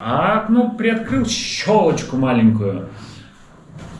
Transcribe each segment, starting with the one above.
А окно приоткрыл щелочку маленькую.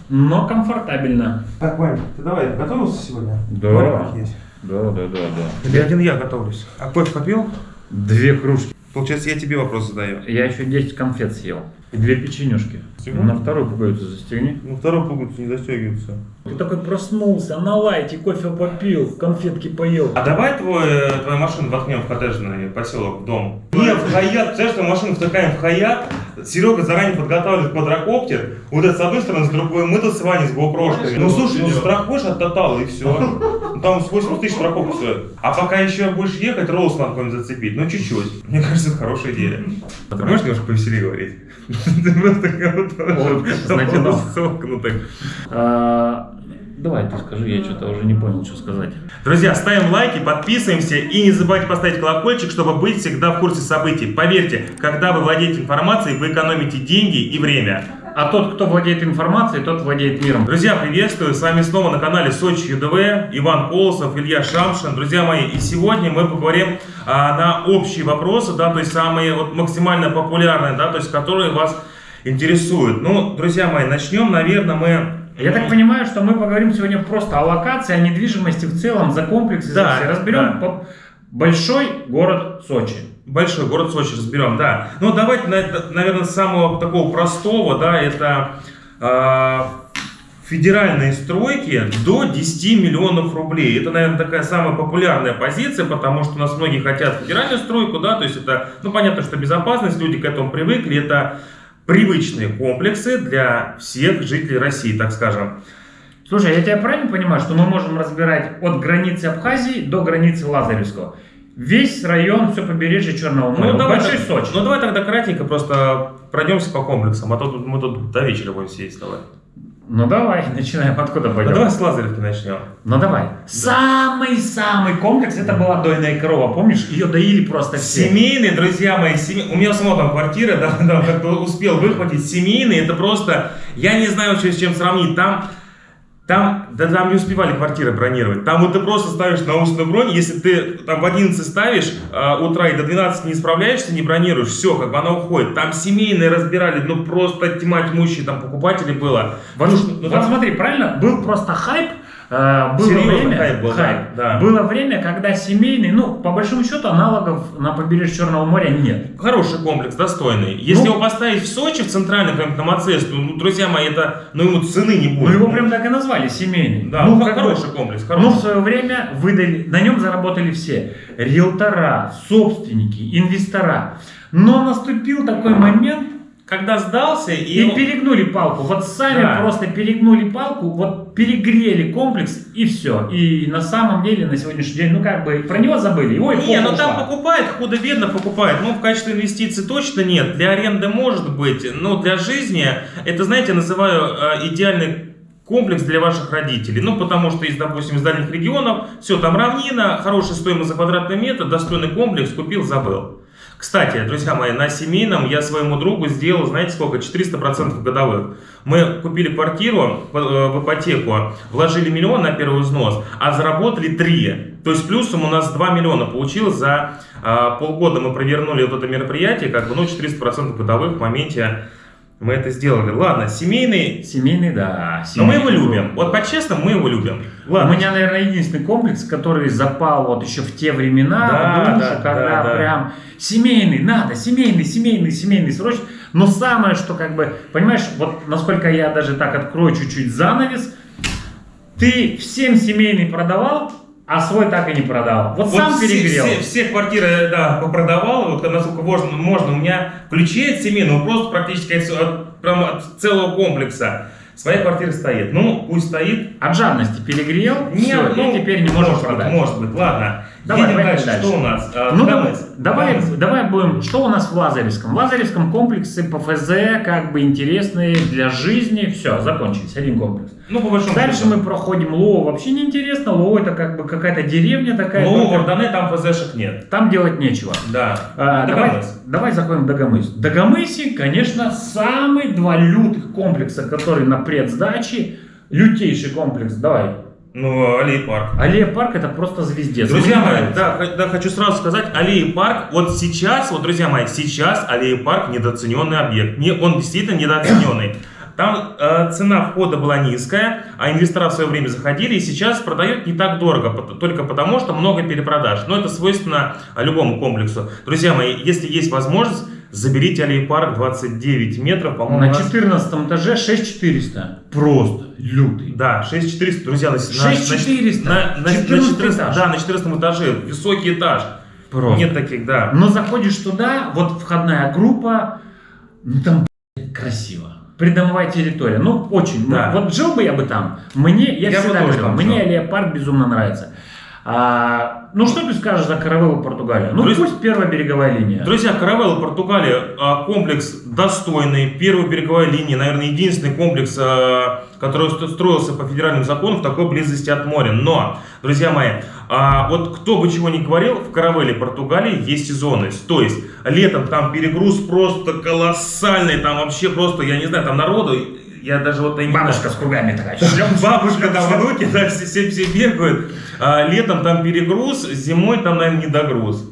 Но комфортабельно. Так, Вань, ты давай, готовился сегодня? Да. Есть. Да, да, да, да. Или один я готовлюсь. А кофе попил? Две кружки. Получается, я тебе вопрос задаю. Я еще 10 конфет съел. И две печенюшки. Всего? На вторую пуговицу застегни. Ну, второй пуговицу не застегивается. Ты такой проснулся, на лайте, кофе попил, конфетки поел. А давай твой, э, твою машину воткнем в коттеджный поселок, в дом. Не, в Хаят, представляешь, что машину втыкаем в Хаят, Серега заранее подготавливает квадрокоптер, вот это с одной стороны, с другой мы тут с Ваней с гоупрошками. Ну слушай, ну страхуешь от Тотала и все. Там с 80 тысяч страховка стоит. А пока еще будешь ехать, Роуз надо какой-нибудь зацепить. Ну чуть-чуть. Мне кажется, это хорошая идея. Ты можешь немножко повеселее говорить? Ты просто как будто Давай, ты скажи, я что-то уже не понял, что сказать. Друзья, ставим лайки, подписываемся и не забывайте поставить колокольчик, чтобы быть всегда в курсе событий. Поверьте, когда вы владеете информацией, вы экономите деньги и время. А тот, кто владеет информацией, тот владеет миром. Друзья, приветствую! С вами снова на канале Сочи ЮДВ, Иван Колосов, Илья Шамшин. Друзья мои, и сегодня мы поговорим а, на общие вопросы, да, то есть самые вот, максимально популярные, да, то есть которые вас интересуют. Ну, друзья мои, начнем, наверное, мы... Я так понимаю, что мы поговорим сегодня просто о локации, о недвижимости в целом, за комплексы, за Да, все. Разберем да. большой город Сочи. Большой город Сочи разберем, да. Ну, давайте, на- наверное, с самого такого простого, да, это а, федеральные стройки до 10 миллионов рублей. Это, наверное, такая самая популярная позиция, потому что у нас многие хотят федеральную стройку, да, то есть это, ну, понятно, что безопасность, люди к этому привыкли, это привычные комплексы для всех жителей России, так скажем. Слушай, я тебя правильно понимаю, что мы можем разбирать от границы Абхазии до границы Лазаревского? Весь район, все побережье Черного моря. Ну, давай, Большой так- Сочи. ну, давай тогда кратенько просто пройдемся по комплексам, а то тут- мы тут до вечера будем сидеть давай. Ну давай, начинаем. Откуда Ну, пойдем? давай с Лазаревки начнем. Ну давай. Самый-самый комплекс это была дойная корова. Помнишь? Ее доили просто все. Семейный, друзья мои, семи- у меня самого там квартира, да, да, как-то успел выхватить. Семейный, это просто, я не знаю, что, с чем сравнить. Там, там, да там не успевали квартиры бронировать. Там вот ты просто ставишь научную бронь, если ты там в 11 ставишь а, утра и до 12 не справляешься, не бронируешь, все, как бы она уходит. Там семейные разбирали, ну просто тьма тьмущая, там покупателей было. Вот, Ну, вот ну, там- смотри, правильно? Был просто хайп. Э, было Серьезно время, хайп был, да, да. Было время, когда семейный, ну, по большому счету, аналогов на побережье Черного моря нет. Хороший комплекс, достойный. Если Ну- его поставить в Сочи, в центральный какой-нибудь на МАЦЕС, то, ну, друзья мои, это, ну, ему цены не Ну, будет. его прям так и назвали, семейный. Да, ну, ну, бы- хороший комплекс, Ну, хороший. в свое время выдали, на нем заработали все. Риэлтора, собственники, инвестора. Но наступил такой момент, Когда сдался, и, и перегнули палку. Вот сами Да. просто перегнули палку, вот перегрели комплекс и все. И на самом деле на сегодняшний день, ну как бы, про него забыли. Его Не, ну там покупает, худо-бедно покупает. Ну, в качестве инвестиций точно нет. Для аренды может быть, но для жизни, это, знаете, называю э, идеальный комплекс для ваших родителей. Ну, потому что из, допустим, из дальних регионов, все, там равнина, хорошая стоимость за квадратный метр, достойный комплекс, купил, забыл. Кстати, друзья мои, на семейном я своему другу сделал, знаете сколько, 400% годовых. Мы купили квартиру э, в ипотеку, вложили миллион на первый взнос, а заработали 3. То есть плюсом у нас 2 миллиона получилось за а, полгода мы провернули вот это мероприятие, как бы, ну, 400% годовых в моменте мы это сделали. Ладно, семейный, Семейный, да. но мы его семейный. любим. Вот по-честному мы его любим. У Ладно. меня, наверное, единственный комплекс, который запал вот еще в те времена, Да, душу, да, когда да, да. прям семейный, надо, семейный, семейный, семейный, срочно. Но самое, что как бы, понимаешь, вот насколько я даже так открою чуть-чуть занавес, ты всем семейный продавал, а свой так и не продал. Вот, сам все, перегрел. Все, все квартиры, да, попродавал, вот насколько можно, можно. У меня ключей от семейного просто практически от, прям от целого комплекса. Своя квартира стоит. Ну, пусть стоит. От жадности перегрел, Нет, всё, ну, и теперь не можешь может продать. Быть, может быть, ладно. Давай, Едем дальше. дальше. Что у нас? А, Ну, давай, давай, давай будем. Что у нас в Лазаревском? В Лазаревском комплексы ПФЗ как бы интересные для жизни. Все, закончились. Один комплекс. Ну, по большому Дальше счету. мы проходим Лоу. Вообще не интересно. Лоу это как бы какая-то деревня такая. Ну, только Вардане там ФЗшек нет. Там делать нечего. Да. А, давай, Дагомыс. давай заходим в Дагомыс. В Дагомысе, конечно, самые два лютых комплекса, которые на предсдаче. Лютейший комплекс. Давай. Ну, аллея парк. Аллея парк это просто звездец. Друзья мои, да, да, хочу сразу сказать, аллея парк, вот сейчас, вот, друзья мои, сейчас аллея парк недооцененный объект. Не, он действительно недооцененный. Там э, цена входа была низкая, а инвестора в свое время заходили, и сейчас продают не так дорого, только потому, что много перепродаж. Но это свойственно любому комплексу. Друзья мои, если есть возможность, заберите аллею парк 29 метров, по-моему, На у нас- 14 этаже 6400. Просто лютый. Да, 6400, друзья, на, на- 6400. на, на, на 14 14 этаж. да, на 14 этаже, высокий этаж. Просто. Нет таких, да. Но заходишь туда, вот входная группа, ну там красиво. Придомовая территория. Ну, очень. Да. Вот жил бы я бы там. Мне, я, Я всегда говорил, мне парк безумно нравится. А, ну, что ты скажешь за Каравеллу Португалию? Ну, Друзья- пусть первая береговая линия. Друзья, Каравелла, Португалия, а, комплекс достойный, первая береговая линия, наверное, единственный комплекс, а, который ст- строился по федеральным законам в такой близости от моря. Но, друзья мои, а, вот кто бы чего ни говорил, в Каравелле, Португалии есть сезонность. То есть, летом там перегруз просто колоссальный, там вообще просто, я не знаю, там народу, я даже вот... я не Бабушка с кругами такая. Бабушка, там внуки, да, все, все, все бегают. А, летом там перегруз, зимой там, наверное, недогруз.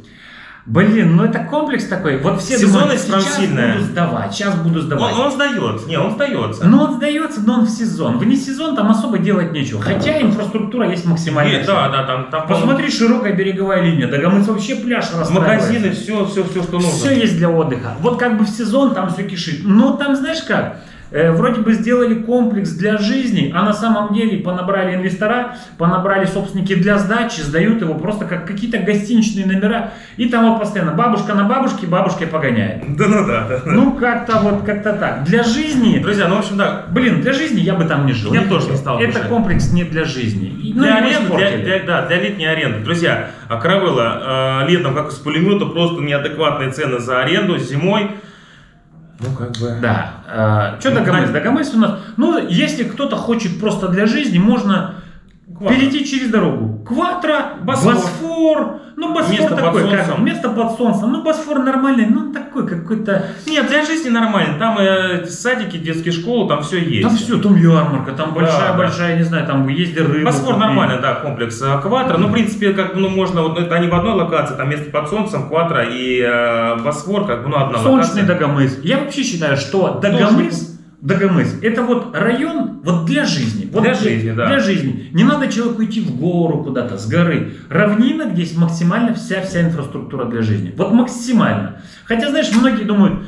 Блин, ну это комплекс такой. Вот все Сезонность думают, сейчас сильная. буду сдавать, сейчас буду сдавать. Он, он сдается, не, он сдается. Но он сдается, но он в сезон. Вне сезон там особо делать нечего. Хотя инфраструктура есть максимально. Нет, да, да, там, там Посмотри, широкая береговая линия. Дагомыс вообще пляж магазины, все, все, все, что нужно. Все есть для отдыха. Вот как бы в сезон там все кишит. Но там, знаешь как, Э, вроде бы сделали комплекс для жизни, а на самом деле понабрали инвестора, понабрали собственники для сдачи, сдают его просто как какие-то гостиничные номера. И там вот постоянно бабушка на бабушке, бабушкой погоняет. Да, ну да, да. Ну, как-то вот, как-то так. Для жизни... Друзья, ну, в общем, да, Блин, для жизни я бы там не жил. Я Не тоже не стал бы Это комплекс не для жизни. И- ну, для аренды, для, для- да, для летней аренды. Друзья, а Каравелла э, летом, как из пулемета, просто неадекватные цены за аренду, зимой. Ну, как бы... Да. что Ну, Дагомыс? да. Дагомыс у нас... Ну, если кто-то хочет просто для жизни, можно Квадро. перейти через дорогу. Кватро, Босфор. Босфор. Ну, Босфор Место под такой, как солнцем. место под солнцем. Ну, Босфор нормальный, ну, он такой какой-то... Нет, для жизни нормально. Там э, садики, детские школы, там все есть. Там все, там ярмарка, там Да, большая-большая, не знаю, там езди рыбу. Босфор нормально, да, комплекс э, Кватро. Ну, в принципе, как бы, ну, можно, вот это они в одной локации, там место под солнцем, Кватро и э, Босфор, как бы, ну, одна Солнечный локация. Дагомыс. Я вообще считаю, что Дагомыс, Дагомыс, это вот район вот для жизни. Вот Для жизни, да. Для жизни. Не надо человеку идти в гору куда-то, с горы. Равнина, где есть максимально вся-вся инфраструктура для жизни. Вот максимально. Хотя, знаешь, многие думают,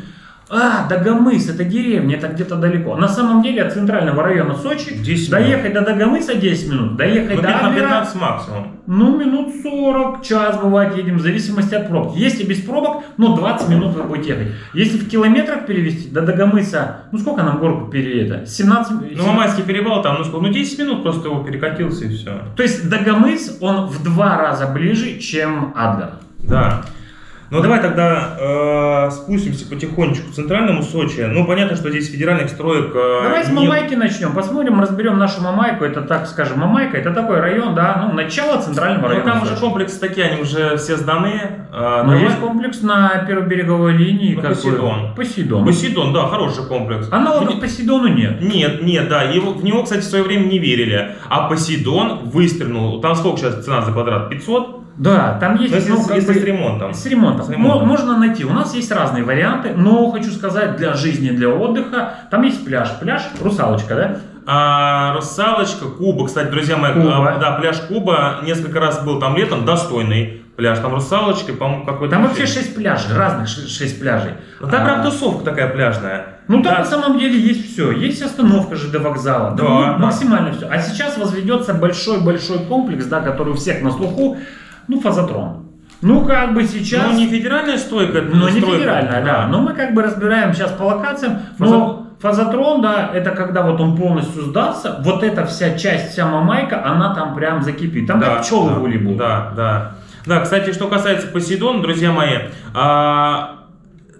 а, Дагомыс, это деревня, это где-то далеко. На самом деле от центрального района Сочи 10 доехать до Дагомыса 10 минут, доехать Ну, до Адлера 15 максимум. ну, минут 40, час бывает едем, в зависимости от пробки. Если без пробок, ну, 20 минут вы будете ехать. Если в километрах перевести, до Дагомыса, ну, сколько нам горку пере это? 17? Ну, Мамайский перевал, там, ну, сколько, ну, 10 минут просто его перекатился и все. То есть Дагомыс, он в два раза ближе, чем Адлер. Да. Ну давай тогда э, спустимся потихонечку к центральному Сочи. Ну понятно, что здесь федеральных строек. э, Давай с нет. Мамайки начнем, посмотрим, разберем нашу Мамайку. Это, так скажем, Мамайка, это такой район, да, ну, начало центрального Ну района. там уже Сочи. комплексы такие, они уже все сданы. Э, Но давай- есть комплекс на первой береговой линии. Ну? Посейдон. Посейдон. Посейдон, да, хороший комплекс. Аналогов Посейдону нет. Нет, нет, да, его, в него, кстати, в свое время не верили. А Посейдон выстрелил. Там сколько сейчас цена за квадрат? 500? Да, там есть... Ну, если, ну, как если бы- с ремонтом. С ремонтом. С ремонтом. Мо- Можно найти. У нас есть разные варианты, но хочу сказать, для жизни, для отдыха, там есть пляж. Пляж Русалочка, да? А, Русалочка, Куба, кстати, друзья мои, Куба. а, да, пляж Куба, несколько раз был там летом, достойный пляж, там Русалочка, по-моему, какой-то... Там вообще 6 пляжей, разных 6 пляжей. Ну, там А, прям тусовка такая пляжная. Ну там Да. на самом деле есть все. Есть остановка ЖД вокзала. Да, да. максимально все. А сейчас возведется большой-большой комплекс, да, который у всех на слуху. Ну, фазотрон. Ну, как бы сейчас... Ну, не федеральная стойка, Ну, не стройка, федеральная, да. Но мы как бы разбираем сейчас по локациям. Фазо- Но фазотрон, да, это когда вот он полностью сдастся, вот эта вся часть, вся мамайка, она там прям закипит. Там как пчелы да, в. Да, да. Да, кстати, что касается Посейдона, друзья мои, а,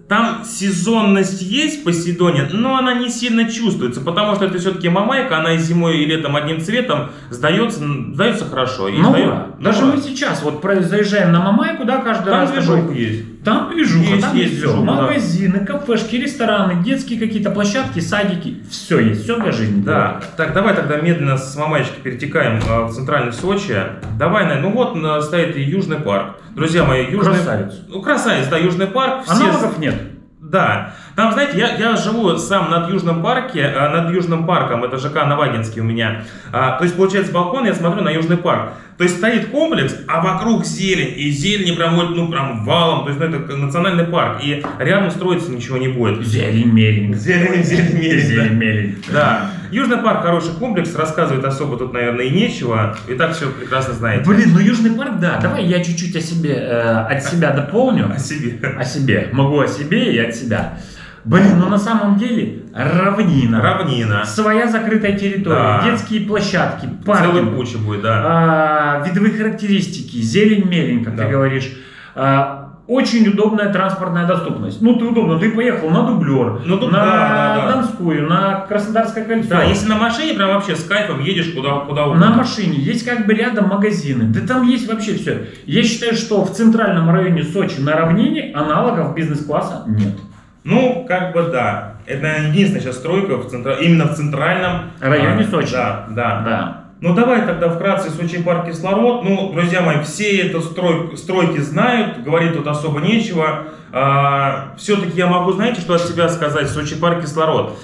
там сезонность есть в Посейдоне, но она не сильно чувствуется, потому что это все-таки мамайка, она и зимой, и летом одним цветом сдается, сдается хорошо. И Ну, сдает- ну, Даже ура. мы сейчас вот заезжаем на мамайку, да, каждый Там раз. движок есть. Там движуха, Есть, там есть все. движуха, да. Магазины, кафешки, рестораны, детские какие-то площадки, садики. Все есть, все для жизни. Да, так давай тогда медленно с Мамаечки перетекаем а, в центральный Сочи. Давай, на- ну вот стоит и Южный парк. Друзья мои, Южный... Красавец. Ну, красавец, да, Южный парк. Все... Аналогов нет. Да, там, знаете, я, я живу сам над Южным парке, а, над Южным парком, это ЖК Новагинский у меня. А, то есть, получается, с балкона я смотрю на Южный парк. То есть, стоит комплекс, а вокруг зелень, и зелень прям вот, ну, прям валом, то есть, ну, это национальный парк, и рядом строиться ничего не будет. Зелень мелень. Зелень, зелень, мелень, Зелень мелень. Да, Южный парк хороший комплекс, рассказывать особо тут, наверное, и нечего, и так все прекрасно знаете. Блин, ну Южный парк, да. Давай я чуть-чуть о себе, э, от себя дополню. О себе. О себе. Могу о себе и от себя. Блин, ну на самом деле равнина. Равнина. Своя закрытая территория, Да. детские площадки, Целая парки, куча будет, да. а, видовые характеристики, зелень мелень, как Да. ты говоришь. А, очень удобная транспортная доступность. Ну, ты удобно, ты поехал на Дублер, Ну, тут на да, да, да. Донскую, на Краснодарское кольцо. Да, если на машине, прям вообще с кайфом едешь куда, куда На угодно. машине есть как бы рядом магазины. Да там есть вообще все. Я считаю, что в центральном районе Сочи на равнине аналогов бизнес-класса нет. Ну, как бы да. Это единственная сейчас стройка в центра... именно в центральном Районе а, Сочи. Да, да. Да. Ну давай тогда вкратце Сочи парк кислород. Ну, друзья мои, все это строй... стройки знают, говорить тут особо нечего. все-таки я могу, знаете, что от себя сказать? Сочи парк кислород.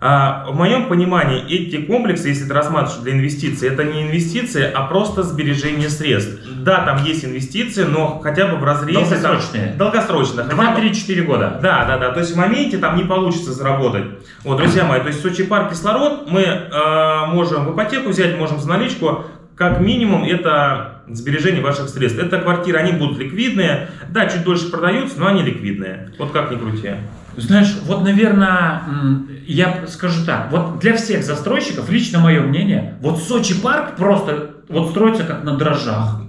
А, в моем понимании эти комплексы, если ты рассматриваешь для инвестиций, это не инвестиции, а просто сбережение средств. Да, там есть инвестиции, но хотя бы в разрезе... там- Долгосрочные. Долгосрочно. хотя бы- 2-3-4 года. да, да, да. То есть в моменте там не получится заработать. Вот, друзья мои, то есть Сочи парк кислород мы э, можем в ипотеку взять, можем за наличку. Как минимум это сбережение ваших средств. Это квартиры, они будут ликвидные. Да, чуть дольше продаются, но они ликвидные. Вот как ни крути. Знаешь, вот, наверное, я скажу так. Вот для всех застройщиков, лично мое мнение, вот Сочи парк просто вот строится как на дрожжах.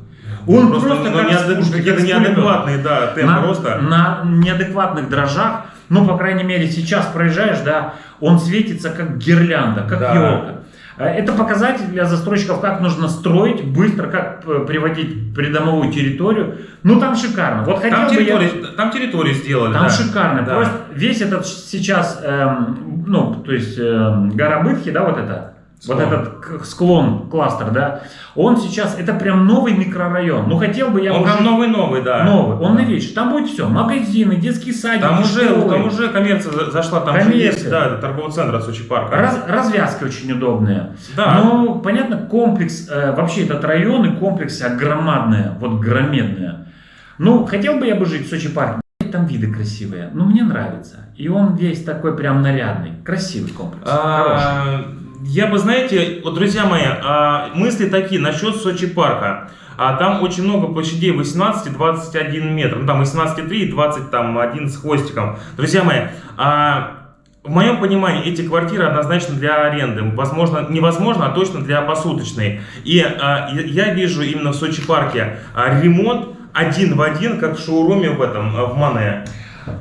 Он просто, ну, как неадек- с пушки, какие-то неадекватные, да, темпы на, роста. на неадекватных дрожжах, ну, по крайней мере, сейчас проезжаешь, да, он светится как гирлянда, как Да. елка. Э, Это показатель для застройщиков, как нужно строить быстро, как э, приводить придомовую территорию. Ну, там шикарно. Вот хотел Там бы я... там территорию сделали. Там да. шикарно. Да. Просто весь этот сейчас, эм, ну, то есть эм, гора Бытхи, да, вот это, вот этот склон, кластер, да, он сейчас, это прям новый микрорайон. Ну, хотел бы я Он уже- прям новый-новый, да. новый, он новейший. Там будет все, магазины, детские садики, Там уже, школы. там уже коммерция за- зашла, там же Коммерция. есть, да, торговый центр от Сочи парка. Раз- развязки очень удобные. Да. Но, понятно, комплекс, э, вообще этот район и комплексы огромадные, вот громадные. Ну, хотел бы я бы жить в Сочи парке. Там виды красивые, но мне нравится. И он весь такой прям нарядный, красивый комплекс. хороший. Я бы, знаете, вот, друзья мои, а, мысли такие насчет Сочи парка. А там очень много площадей 18 и 21 метр. Ну, там 18,3 и 20, там, 1 с хвостиком. Друзья мои, а, в моем понимании эти квартиры однозначно для аренды. Возможно, невозможно, а точно для посуточной. И а, я вижу именно в Сочи парке а, ремонт один в один, как в шоуруме в этом, в Мане.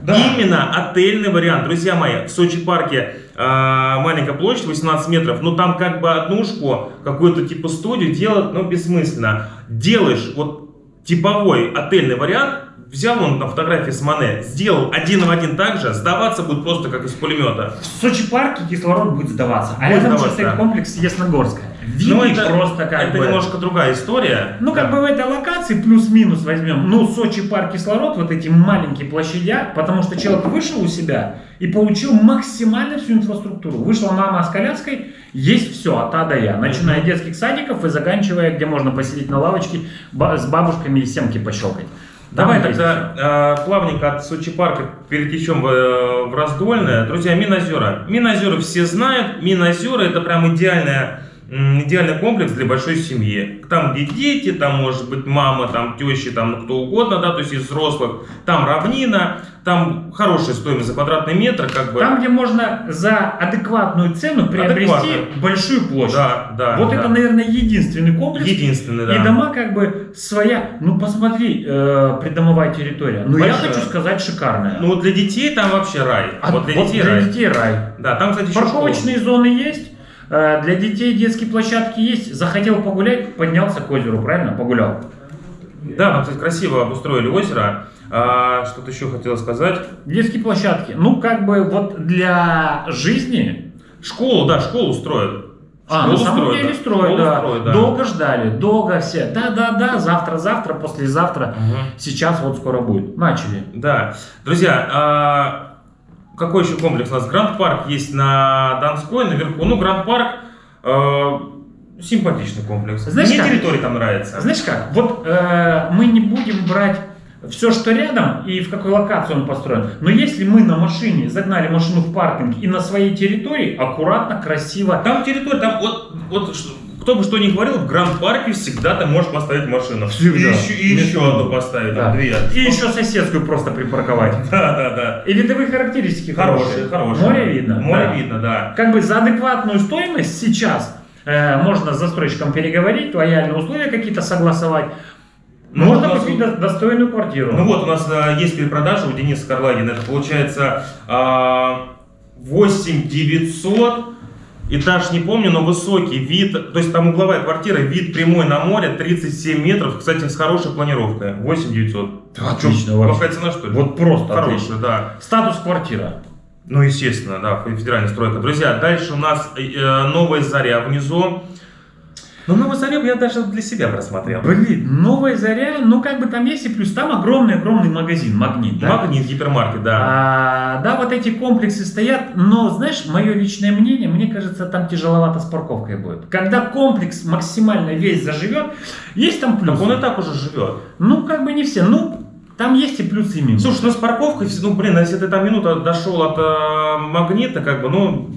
Да. Именно отельный вариант. Друзья мои, в Сочи парке а, маленькая площадь, 18 метров, но там как бы однушку, какую-то типа студию делать, ну, бессмысленно. Делаешь вот типовой отельный вариант, взял он на фотографии с Мане, сделал один в один так же, сдаваться будет просто как из пулемета. В Сочи парке кислород будет сдаваться, а Будет рядом сдаваться, стоит да. комплекс Ясногорская. Ну, это- просто как Это бы... немножко другая история. Ну, как Да. бы в этой локации плюс-минус возьмем. Ну, Сочи парк кислород, вот эти маленькие площадя, потому что человек вышел у себя и получил максимально всю инфраструктуру. Вышла мама с коляской, есть все от А до Я, начиная от детских садиков и заканчивая, где можно посидеть на лавочке с бабушками и семки пощелкать. Давай Там тогда э, плавненько от Сочи парка перетечем в, э, в Раздольное. Друзья, Минозера. Минозеры все знают. Минозеры это прям идеальная, идеальный комплекс для большой семьи. Там где дети, там может быть мама, там тещи, там кто угодно, да, то есть из взрослых. Там равнина, там хорошая стоимость за квадратный метр, как бы. Там, где можно за адекватную цену приобрести Адекватную. большую площадь. Да, да. вот да. это, наверное, единственный комплекс, единственный, да. И дома как бы своя, ну посмотри, э, придомовая территория. Ну я хочу сказать шикарная. Ну для детей там вообще рай. А вот для вот детей для рай. детей рай. Да, там, кстати, Парковочные зоны есть, для детей детские площадки есть. Захотел погулять, поднялся к озеру, правильно? Погулял. Да, там, кстати, красиво обустроили озеро. А, Что-то еще хотел сказать. Детские площадки. Ну, как бы вот для жизни... Школу, да, школу строят. А, Школу на самом строят, деле да. строят, да. строят, да. Долго ждали, долго все. Да-да-да, завтра-завтра, послезавтра. Мгм. Сейчас вот скоро будет. Начали. Да. Друзья, а, какой еще комплекс у нас? Гранд Парк есть на Донской, наверху. Ну, Гранд Парк а, симпатичный комплекс. Знаешь Мне как? территория там нравится. Знаешь как, вот э, мы не будем брать все, что рядом и в какой локации он построен. Но если мы на машине загнали машину в паркинг и на своей территории, аккуратно, красиво, Там территория, там вот, вот что- кто бы что ни говорил, в Гранд Парке всегда ты можешь поставить машину. Всегда. И еще, и еще одну поставить, Да. две. и еще соседскую просто припарковать. Да, да, да. И видовые характеристики Хорошие, хорошие. хорошие. Море видно. Море да. видно, да. Как бы за адекватную стоимость сейчас э, можно с застройщиком переговорить, лояльные условия какие-то согласовать. Ну, можно нас купить достойную квартиру. Ну вот у нас э, есть перепродажа у Дениса Карлагина. Это получается а, 8900. Этаж не помню, но высокий вид, то есть там угловая квартира, вид прямой на море, 37 метров, кстати, с хорошей планировкой, 8900. Отлично Чё, вообще. Плохая цена, что ли? Вот просто Хорошая, отлично. да. Статус квартира. Ну, естественно, да, федеральная стройка. Друзья, дальше у нас э, новая заря внизу. Ну, новая заря я даже для себя просмотрел. Блин, новая заря, ну как бы там есть и плюс, там огромный-огромный магазин, магнит, да? Магнит, гипермаркет, да. А, да, вот эти комплексы стоят, но, знаешь, мое личное мнение, мне кажется, там тяжеловато с парковкой будет. Когда комплекс максимально весь заживет, есть там Так плюсы. он и так уже живет. Ну, как бы не все, ну, там есть и плюсы, и минусы. Слушай, ну с парковкой, ну блин, если ты там минута дошел от э, магнита, как бы, ну,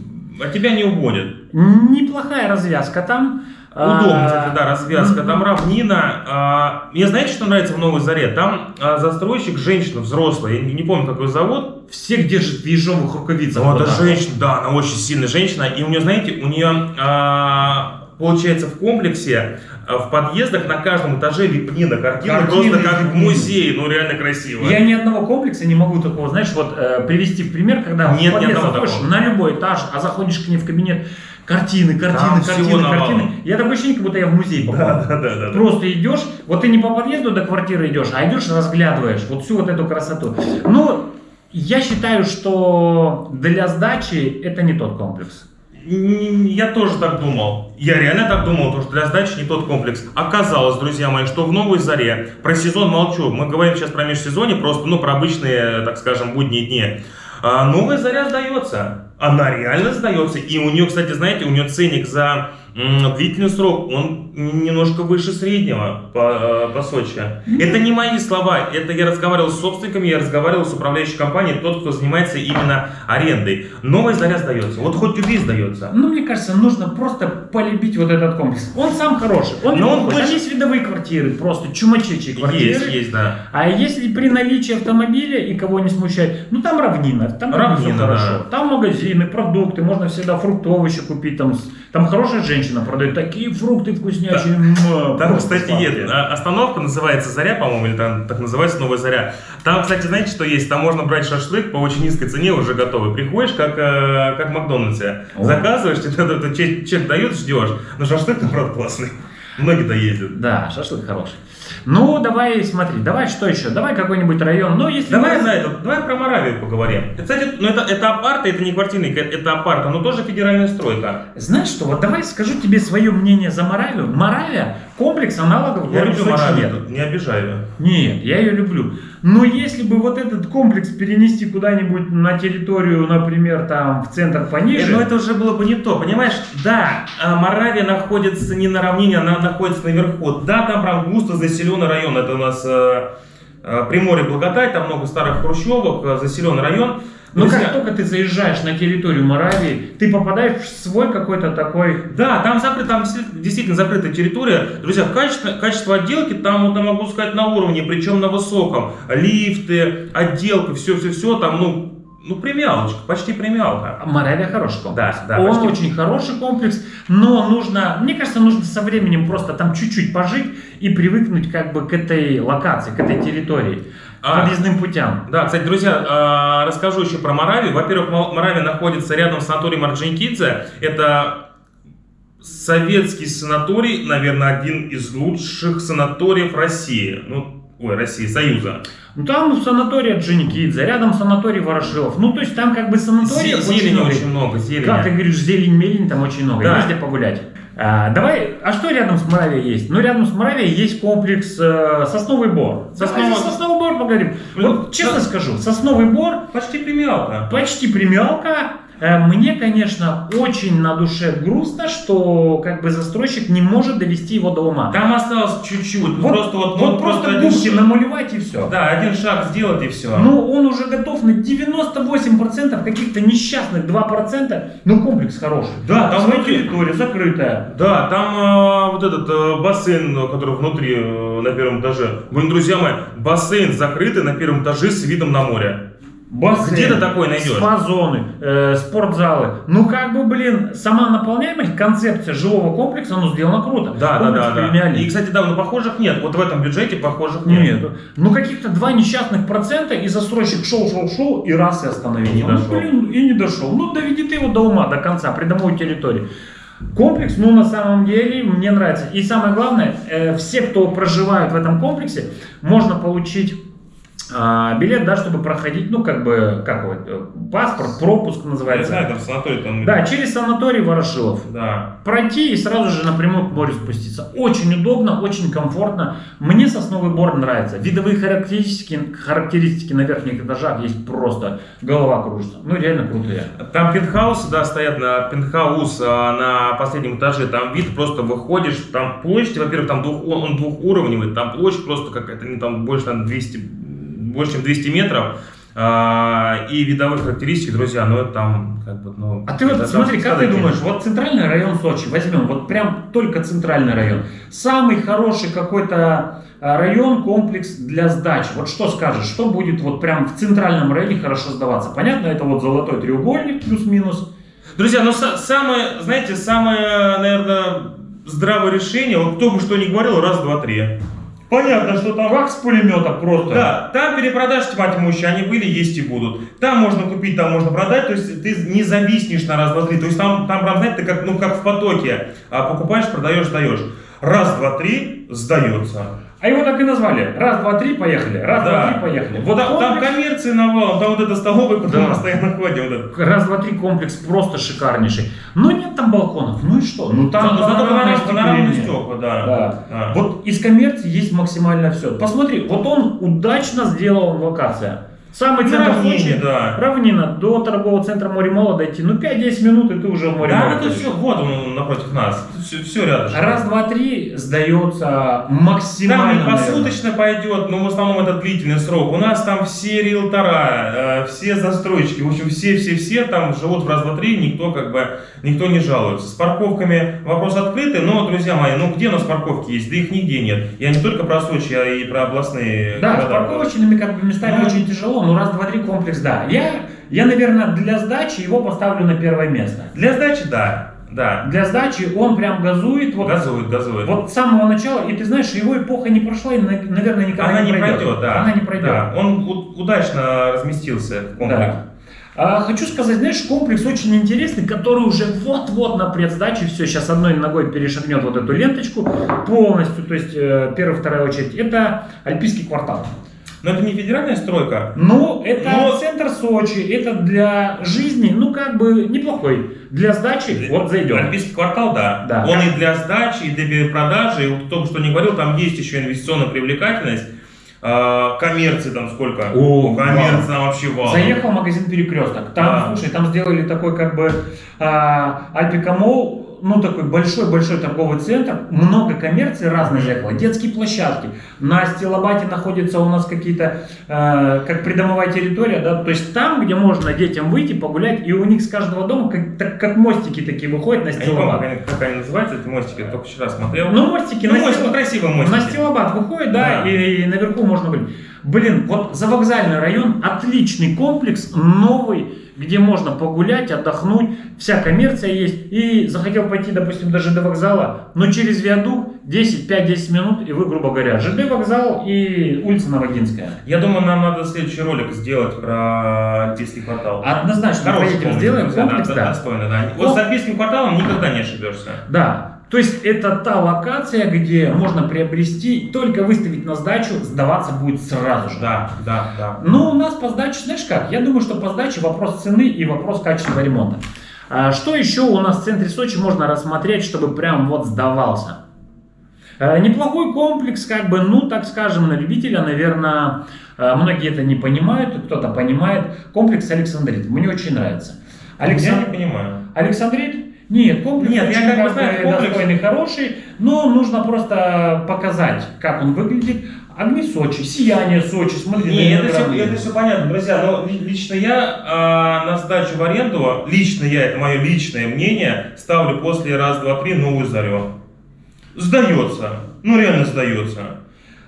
от тебя не угонят. Неплохая развязка там. Удобно, А, кстати, да, развязка. Там равнина. а, Мне знаете, что нравится в Новой Заре? Там а, застройщик, женщина взрослая, я не, помню, какой завод. Всех держит в ежовых рукавицах. Ну, вот это женщина, да, она очень сильная женщина. И у нее, знаете, у нее, получается, в комплексе, в подъездах на каждом этаже лепнина, картина Картины просто как в музее, ну реально красиво. Я ни одного комплекса не могу такого, знаешь, вот э, привести в пример, когда Нет, в подъезд заходишь такого. на любой этаж, а заходишь к ней в кабинет, картины, картины, Там картины, картины. Я такое ощущение, как будто я в музей попал. Да, да, да, да. Просто идешь, вот ты не по подъезду до квартиры идешь, а идешь разглядываешь вот всю вот эту красоту. Ну, я считаю, что для сдачи это не тот комплекс. Я тоже так думал. Я реально так думал, потому что для сдачи не тот комплекс. Оказалось, друзья мои, что в новой заре, про сезон молчу, мы говорим сейчас про межсезонье, просто, ну, про обычные, так скажем, будние дни. А новая заря сдается. Она реально сдается. И у нее, кстати, знаете, у нее ценник за длительный срок, он немножко выше среднего по, э, по Сочи. Это не мои слова, это я разговаривал с собственниками, я разговаривал с управляющей компанией, тот, кто занимается именно арендой. Новая заря сдается. Вот хоть убей сдается. Ну, мне кажется, нужно просто полюбить вот этот комплекс. Он сам хороший, он Но он больше- есть видовые квартиры, просто чумачечие квартиры. Есть, есть, да. А если при наличии автомобиля и кого не смущает, ну там равнина, там Равнина, хорошо. да. Там магазины, продукты, можно всегда фрукты, овощи купить, там, там хорошая женщина продает такие фрукты вкуснячие. муа, Там, кстати, есть, остановка называется Заря, по-моему, или там так называется Новая Заря. Там, кстати, знаете, что есть? Там можно брать шашлык по очень низкой цене, уже готовый. Приходишь, как, э, как в Макдональдсе, О. заказываешь, тебе чек, чек дают, ждешь. Но шашлык там, правда, классный. Многие доездят. Да, шашлык хороший. Ну, давай, смотри, давай что еще? Давай какой-нибудь район. Ну, если Давай мы- на это, давай про Моравию поговорим. Кстати, ну это, это апарты, это не квартирный, это апарта, но тоже федеральная стройка. Знаешь что, вот давай скажу тебе свое мнение за Моравию. Моравия комплекс аналогов Я Моравию, нет. не обижаю. Нет, я ее люблю. Но если бы вот этот комплекс перенести куда-нибудь на территорию, например, там в центр пониже, Э, Но это уже было бы не то, понимаешь? Да, а, Моравия находится не на равнине, она находится наверху. Да, там прям густо заселенный район. Это у нас э, Приморье Благодать, там много старых хрущевок, э, заселенный район. но Друзья, как только ты заезжаешь на территорию Моравии, ты попадаешь в свой какой-то такой... Да, там закрыт, там действительно- действительно закрытая территория. Друзья, качество, качество отделки там, вот, я могу сказать, на уровне, причем на высоком. Лифты, отделка, все-все-все, там, ну, ну, премиалочка, почти премиалка. Моравия хороший комплекс. Да, да, Он почти. очень хороший комплекс, но нужно, мне кажется, нужно со временем просто там чуть-чуть пожить и привыкнуть как бы к этой локации, к этой территории, А. подъездным путям. Да, кстати, друзья, а, расскажу еще про Моравию. Во-первых, Моравия находится рядом с санаторием Орджоникидзе. Это советский санаторий, наверное, один из лучших санаториев России. Ну, ой, России, Союза. Ну там санаторий Джиникидзе, рядом санаторий Ворошилов. Ну то есть там как бы санаторий Зе- Зелени очень много, зелени. Как ты говоришь, зелень-мелень там очень много, Да. есть где погулять. А, давай, а что рядом с Моравией есть? Ну, рядом с Моравией есть комплекс э, Сосновый Бор. Сосновый- Давай Сосновый Бор поговорим. Ну, Вот честно да. скажу, Сосновый Бор Почти премиалка. почти премиалка. Э, Мне, конечно, очень на душе грустно, что как бы застройщик не может довести его до ума. Там осталось чуть-чуть. ну, Вот, просто вот, вот ну, просто один губки намалевать и все. Да, один шаг сделать и все. Ну, он уже готов на 98% каких-то несчастных 2%, но комплекс хороший. Да, там Своя территория закрытая. Да, там э, вот этот э, бассейн, который внутри, э, на первом этаже. Блин, друзья мои, бассейн закрытый на первом этаже с видом на море. Бассейн, Где ты такое найдешь? Спа-зоны, э, спортзалы. Ну, как бы, блин, сама наполняемость, концепция жилого комплекса, ну, сделана круто. Да, да, Комплекс да, да. И, кстати, да, ну похожих нет. Вот в этом бюджете похожих нет. Нет. Ну, каких-то два несчастных процента, и застройщик шел, шел, шел, и раз и остановился. И не Ну, дошел. блин, и не дошел. Ну, доведи ты его до ума, до конца, придомовой территории. Комплекс, ну, на самом деле, мне нравится. И самое главное, э, все, кто проживают в этом комплексе, можно получить а, билет, да, чтобы проходить, ну, как бы, как его, э, паспорт, пропуск Я называется. знаю, там санаторий там. Да, через санаторий Ворошилов. Да. Пройти и сразу же напрямую к морю спуститься. Очень удобно, очень комфортно. Мне сосновый бор нравится. Видовые характеристики, характеристики на верхних этажах есть просто голова кружится. Ну, реально крутые. Там пентхаусы, да, стоят на пентхаус а, на последнем этаже, там вид просто выходишь, там площадь, во-первых, там двух, он, он двухуровневый, там площадь просто какая-то, ну, там больше, там 200, больше, чем 200 метров, а, и видовые характеристики, друзья, ну, это там, как бы, ну... А ты вот смотри, как ты думаешь, вот центральный район Сочи, возьмем, вот прям только центральный район, самый хороший какой-то а, район, комплекс для сдачи. Вот что скажешь, что будет вот прям в центральном районе хорошо сдаваться? Понятно, это вот золотой треугольник плюс-минус. Друзья, ну, са- самое, знаете, самое, наверное, здравое решение, вот кто бы что ни говорил, раз, два, три. Понятно, что там... Как с пулемета просто. Да, там перепродаж тьма тьмущая, они были, есть и будут. Там можно купить, там можно продать, то есть ты не зависнешь на раз, два, три. То есть там, там прям, знаете, ты как, ну, как в потоке. А покупаешь, продаешь, сдаешь. Раз, два, три, сдается. А его так и назвали. Раз, два, три, поехали. Раз, два, Да. три, поехали. Вот там, там комплекс- коммерции навалом, там вот эта столовая, куда Да. мы постоянно ходим. Вот это. Раз, два, три комплекс просто шикарнейший. Но нет там балконов. Ну и что? Ну там Зато- панорамные стекла, да. Да. Да. Вот из коммерции есть максимально все. Посмотри, вот он удачно сделал локация. Самый центр равнине, да. равнина, до торгового центра море дойти, ну 5-10 минут, и ты уже в море Да, это все, вот он напротив нас. Все, все рядом. Раз, два, три сдается Там максимально. не наверное. посуточно пойдет, но в основном это длительный срок. У нас там все риэлтора, э, все застройщики, в общем, все-все-все там живут в раз, два, три, никто как бы, никто не жалуется. С парковками вопрос открытый, но, друзья мои, ну где у нас парковки есть? Да их нигде нет. Я не только про Сочи, а и про областные Да, с парковочными как бы местами Ну. очень тяжело, но раз, два, три комплекс, да. Я, я, наверное, для сдачи его поставлю на первое место. Для сдачи, да, да. Для сдачи он прям газует. Вот, Газует, газует. вот с самого начала, и ты знаешь, его эпоха не прошла, и, на- наверное, никогда Она не пройдет. пройдет, да. Она не пройдет. Да. Он удачно разместился в комплексе. Да. А, хочу сказать, знаешь, комплекс очень интересный, который уже вот-вот на предсдаче, все, сейчас одной ногой перешагнет вот эту ленточку полностью, то есть э, первая, вторая очередь. Это Альпийский квартал. Но это не федеральная стройка. Ну, это Но- центр Сочи, это для жизни, ну, как бы неплохой. Для сдачи, вот зайдем. Альпийский квартал, да. Да. Он и для сдачи, и для продажи. И вот только что не говорил, там есть еще инвестиционная привлекательность. А, коммерции там сколько? О, коммерции там вообще вау. Заехал в магазин Перекресток. Там, Да. слушай, там сделали такой как бы а, Альпика Молл, ну такой большой-большой торговый центр, много коммерции разной заехало, детские площадки. На Стилобате находятся у нас какие-то, а, как придомовая территория, да, то есть там, где можно детям выйти, погулять, и у них с каждого дома как, так- как мостики такие выходят на Я не помню, Стилобат. как они, называются, эти мостики, я только вчера смотрел. Ну, мостики Ну, на мостики, Стилобат. ну, красивые мостики. На Стилобат выходит, да, Да. И, наверху можно быть. Блин, вот завокзальный район, отличный комплекс, новый, где можно погулять, отдохнуть, вся коммерция есть. И захотел пойти, допустим, даже до вокзала, но через виадук 10, 5-10 минут, и вы, грубо говоря, ЖД вокзал и улица Новогинская. Я думаю, нам надо следующий ролик сделать про Альпийский квартал. Однозначно Хороший поедем, комплекс, сделаем комплекс, да, да. достойно, да. Вот с Альпийским кварталом никогда не ошибешься. Да. То есть это та локация, где можно приобрести, только выставить на сдачу, сдаваться будет сразу же. Да, да, да. Но у нас по сдаче, знаешь как, я думаю, что по сдаче вопрос цены и вопрос качества ремонта. А Что еще у нас в центре Сочи можно рассмотреть, чтобы прям вот сдавался? Э, Неплохой комплекс, как бы, ну, так скажем, на любителя, наверное, э, многие это не понимают, кто-то понимает. Комплекс Александрит, мне очень нравится. Я Александ- не понимаю. Александрит? Нет, комплекс Нет, я как бы знаю, комплекс- достойный, хороший, но нужно просто показать, как он выглядит. Огни Сочи, сияние Сочи, смотри. Не, на это все, это все понятно, друзья. Но ли- лично я а, на сдачу в аренду, лично я, это мое личное мнение, ставлю после раз, два, три новую зарю. Сдается. Ну реально сдается.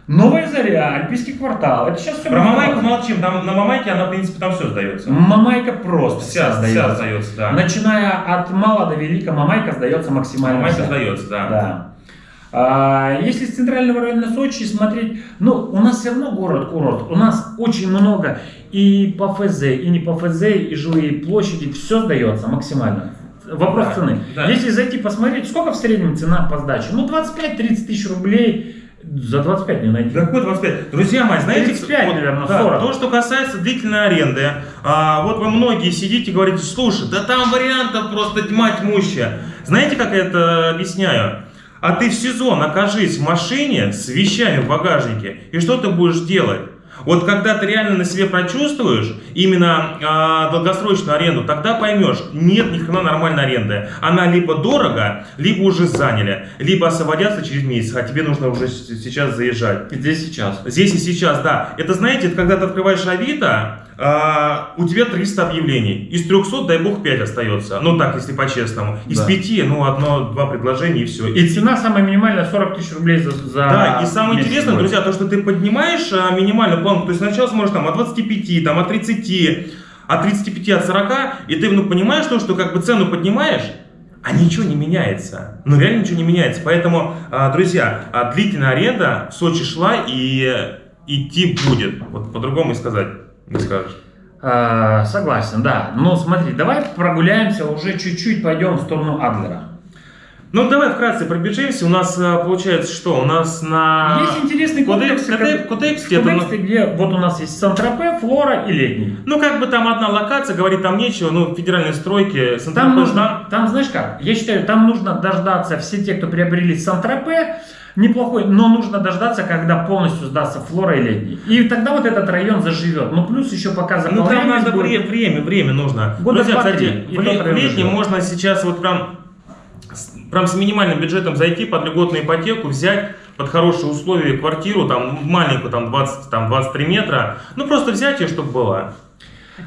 Новая заря, Альпийский квартал, это сейчас все Про Мамайку молчим. Там, на Мамайке она, в принципе, там все сдается. Мамайка просто Вся, вся сдается. сдается, да. Начиная от мала до велика, Мамайка сдается максимально Мамайка вся. сдается, да. Да. А, если с центрального района Сочи смотреть, ну, у нас все равно город-курорт. У нас очень много и по ФЗ, и не по ФЗ, и жилые площади, все сдается максимально. Вопрос Да, цены. да. Если зайти посмотреть, сколько в среднем цена по сдаче? Ну, 25-30 тысяч рублей. За 25 не найти. Да какой 25? Друзья мои, знаете, 35, вот, наверное, да, 40. то, что касается длительной аренды, а, вот вы многие сидите и говорите, слушай, да там вариантов просто тьма тьмущая. Знаете, как я это объясняю? А ты в сезон окажись в машине с вещами в багажнике, и что ты будешь делать? Вот когда ты реально на себе прочувствуешь именно а, долгосрочную аренду, тогда поймешь, нет ни хрена нормальной аренды. Она либо дорого, либо уже заняли, либо освободятся через месяц, а тебе нужно уже сейчас заезжать. Здесь сейчас. Здесь и сейчас, да. Это, знаете, это когда ты открываешь Авито, а, у тебя 300 объявлений. Из 300, дай бог, 5 остается. Ну так, если по-честному. Из Да. 5, ну, одно-два предложения и все. И цена самая минимальная 40 тысяч рублей за, за Да, и самое интересное, будет. друзья, то, что ты поднимаешь а, планку, то есть сначала сможешь там от 25, там от 30, от 35, от 40, и ты ну, понимаешь то, что как бы цену поднимаешь, а ничего не меняется. Ну реально ничего не меняется. Поэтому, а, друзья, а, длительная аренда в Сочи шла и э, идти будет. Вот по-другому и сказать не скажешь. А, согласен, да. Но смотри, давай прогуляемся, уже чуть-чуть пойдем в сторону Адлера. Ну давай вкратце пробежимся. У нас а, получается что? У нас на... Есть интересный. Кодекс- Кодекс- Кодекс, это, где вот у нас есть Сан-Тропе, Флора и Летний. Ну, как бы там одна локация, говорит там нечего, ну, федеральные стройки, Там нужно, там знаешь как, я считаю, там нужно дождаться, все те, кто приобрели Сан-Тропе, неплохой, но нужно дождаться, когда полностью сдастся Флора и Летний. И тогда вот этот район заживет. Ну, плюс еще пока Ну, там заполняемость надо будет. вре- время, время нужно. Года Друзья, кстати, в, в летнем можно сейчас вот прям, прям с минимальным бюджетом зайти под льготную ипотеку, взять под хорошие условия квартиру, там, маленькую, там, 20, там, 23 метра, ну, просто взять ее, чтобы была.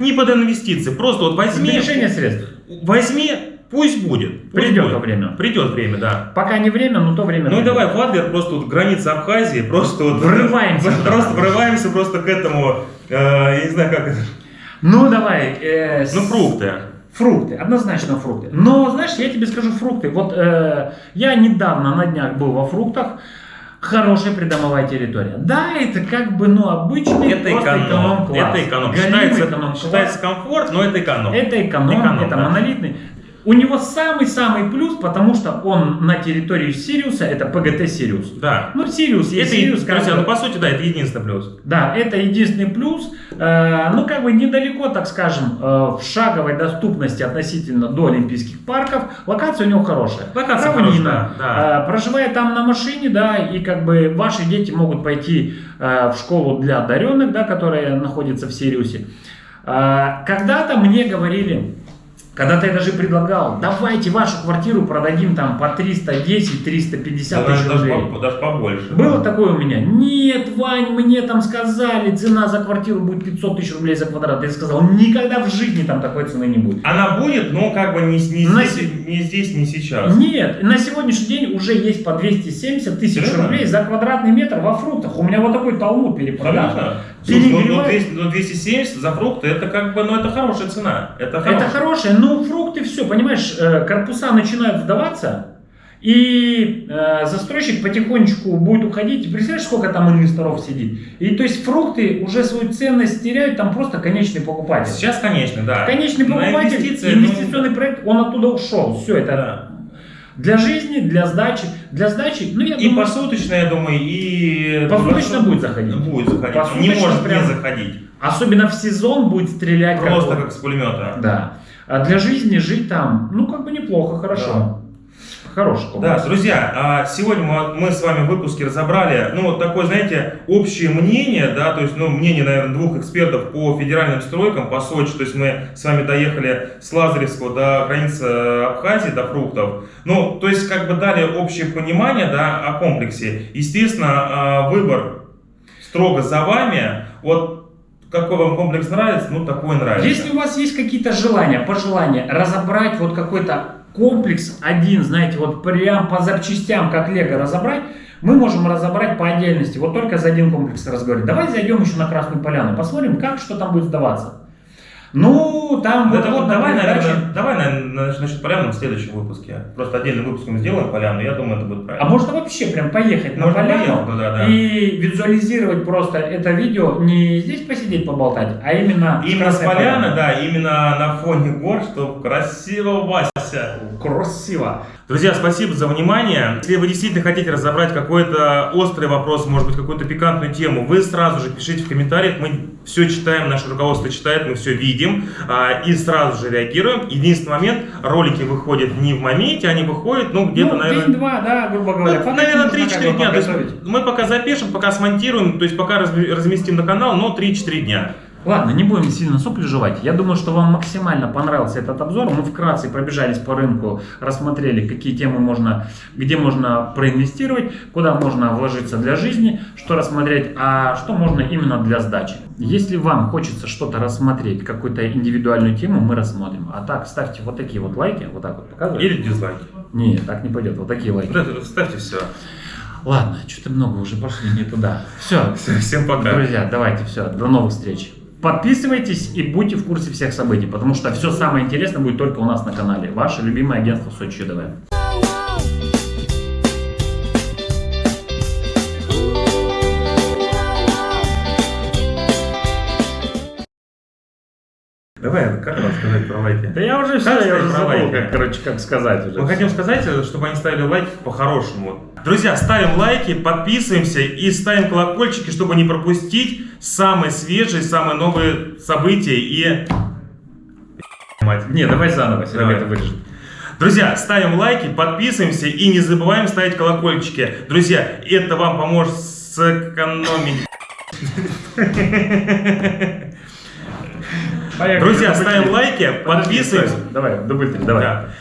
Не под инвестиции, просто вот возьми, Сбережение средств. возьми, пусть будет. Пусть Придет будет. время. Придет время, да. Пока не время, но то время. Ну и придет. давай, в Адлер, просто вот граница Абхазии, просто вот... Врываемся. Просто врываемся просто к этому, э, я не знаю как это, Ну, давай. э, ну фрукты. Фрукты, однозначно фрукты. Но, знаешь, я тебе скажу фрукты. Вот э, я недавно на днях был во фруктах. Хорошая придомовая территория. Да, это как бы, ну, обычный Это просто эконом. эконом-класс. Это эконом. Считается, эконом-класс. считается комфорт, но это эконом. Это эконом, Эконом, это да. монолитный. У него самый-самый плюс, потому что он на территории Сириуса, это ПГТ Сириус. Да. Ну, Сириус есть Это, Сириус, как ну по сути, да, это единственный плюс. Да, это единственный плюс. Э, ну, как бы недалеко, так скажем, э, в шаговой доступности относительно до Олимпийских парков. Локация у него хорошая. Локация Равнина. хорошая, да, Э, проживая там на машине, да, и как бы ваши дети могут пойти э, в школу для одаренных, да, которая находится в Сириусе. Э, когда-то мне говорили, когда-то я даже предлагал, давайте вашу квартиру продадим там по 310-350 Да, тысяч даже, рублей. по- даже побольше. Было такое у меня? Нет, Вань, мне там сказали, цена за квартиру будет 500 тысяч рублей за квадрат. Я сказал, никогда в жизни там такой цены не будет. Она будет, но как бы не, не На здесь, не здесь, не сейчас. Нет, на сегодняшний день уже есть по 270 тысяч рублей за квадратный метр во фруктах. У меня вот такой талмуд перепродаж. Конечно. Ну, ну, Перегревает. 200, ну, 270 за фрукты, это как бы, ну это хорошая цена. Это, Это хорошая. но фрукты все, понимаешь, э, корпуса начинают сдаваться, и э, застройщик потихонечку будет уходить. И Представляешь, сколько там инвесторов сидит? И то есть фрукты уже свою ценность теряют, там просто конечный покупатель. Сейчас, конечно, да. Конечный покупатель, инвестиции, инвестиционный проект, он оттуда ушел. Все, это Да. Для жизни, для сдачи. Для сдачи, ну я И думаю, посуточно, я думаю, и... Посуточно будет заходить. Будет заходить. Посуточно не может прям- не заходить. особенно в сезон будет стрелять как Просто вот. как с пулемета. Да. А для жизни жить там, ну как бы неплохо, хорошо. Хороший комплекс. Да, друзья, а сегодня мы, с вами в выпуске разобрали, ну, вот такое, знаете, общее мнение, да, то есть, ну, мнение, наверное, двух экспертов по федеральным стройкам, по Сочи, то есть мы с вами доехали с Лазаревского до границы Абхазии, до фруктов, ну, то есть, как бы дали общее понимание, да, о комплексе. Естественно, а, выбор строго за вами, вот, какой вам комплекс нравится, ну, такой нравится. Если у вас есть какие-то желания, пожелания разобрать вот какой-то комплекс один, знаете, вот прям по запчастям, как Лего разобрать, мы можем разобрать по отдельности, вот только за один комплекс разговаривать. Давай зайдем еще на Красную Поляну, посмотрим, как, что там будет сдаваться. Ну, там Да, вот, вот давай, наверное, давай, наверное, насчет поляны в следующем выпуске. Просто отдельный выпуск мы сделаем поляну, я думаю, это будет А правильно. можно вообще прям поехать на Можно поляну поехать туда, да. и визуализировать просто это видео, не здесь посидеть поболтать, а именно, Именно с поляны, да, именно на фоне гор, что красиво, Вася. Красиво. Друзья, спасибо за внимание. Если вы действительно хотите разобрать какой-то острый вопрос, может быть, какую-то пикантную тему, вы сразу же пишите в комментариях. Мы все читаем, наше руководство читает, мы все видим а, и сразу же реагируем. Единственный момент, ролики выходят не в моменте, они выходят, ну, где-то, ну, наверное... день-два, да, грубо говоря. Ну, наверное, нужно 3-4 как бы дня. То есть мы пока запишем, пока смонтируем, то есть пока разместим на канал, но 3-4 дня. Ладно, не будем сильно сопли жевать. Я думаю, что вам максимально понравился этот обзор. Мы вкратце пробежались по рынку, рассмотрели, какие темы можно, где можно проинвестировать, куда можно вложиться для жизни, что рассмотреть, а что можно именно для сдачи. Если вам хочется что-то рассмотреть, какую-то индивидуальную тему, мы рассмотрим. А так, ставьте вот такие вот лайки, вот так вот показывайте. Или дизлайки. Не, так не пойдет, вот такие лайки. Вот ставьте все. Ладно, что-то много уже пошли не туда. Все, Всем пока. Друзья, давайте, все, до новых встреч. Подписывайтесь и будьте в курсе всех событий, потому что все самое интересное будет только у нас на канале. Ваше любимое агентство Сочи ЮДВ. Давай, как вам сказать про лайки? Да я уже все, я уже забыл, как, короче, как сказать уже. Мы хотим сказать, чтобы они ставили лайки по-хорошему. Друзья, ставим лайки, подписываемся и ставим колокольчики, чтобы не пропустить самые свежие, самые новые события и... Не, давай заново, Серега это вырежет. Друзья, ставим лайки, подписываемся и не забываем ставить колокольчики. Друзья, это вам поможет сэкономить. Поехали. Друзья, ставим лайки, подписываемся. Давай, дубль давай. Да.